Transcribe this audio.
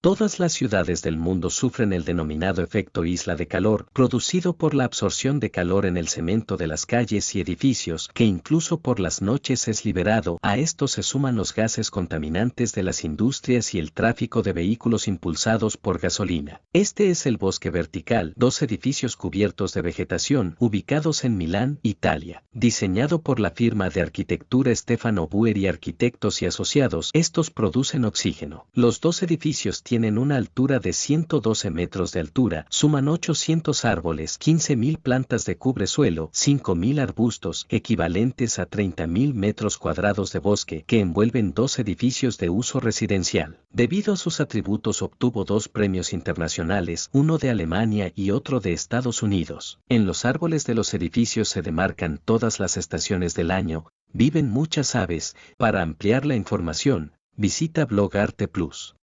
Todas las ciudades del mundo sufren el denominado efecto isla de calor, producido por la absorción de calor en el cemento de las calles y edificios, que incluso por las noches es liberado. A esto se suman los gases contaminantes de las industrias y el tráfico de vehículos impulsados por gasolina. Este es el bosque vertical, dos edificios cubiertos de vegetación, ubicados en Milán, Italia. Diseñado por la firma de arquitectura Stefano Buer y Arquitectos y Asociados, estos producen oxígeno. Los dos edificios tienen una altura de 112 metros de altura, suman 800 árboles, 15.000 plantas de cubresuelo, 5.000 arbustos, equivalentes a 30.000 metros cuadrados de bosque, que envuelven dos edificios de uso residencial. Debido a sus atributos obtuvo dos premios internacionales, uno de Alemania y otro de Estados Unidos. En los árboles de los edificios se demarcan todas las estaciones del año, viven muchas aves. Para ampliar la información, visita Blog Arte Plus.